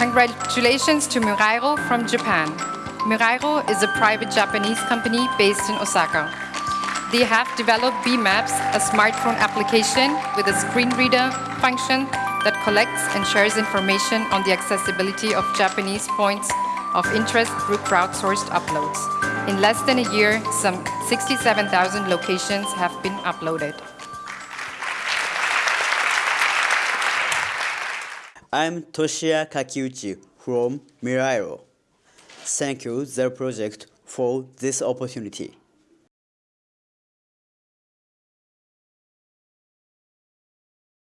Congratulations to Mirairo from Japan. Mirairo is a private Japanese company based in Osaka. They have developed BMaps, a smartphone application with a screen reader function that collects and shares information on the accessibility of Japanese points of interest through crowdsourced uploads. In less than a year, some 67,000 locations have been uploaded. I'm Toshiya Kakiuchi from Mirairo. Thank you, the project, for this opportunity.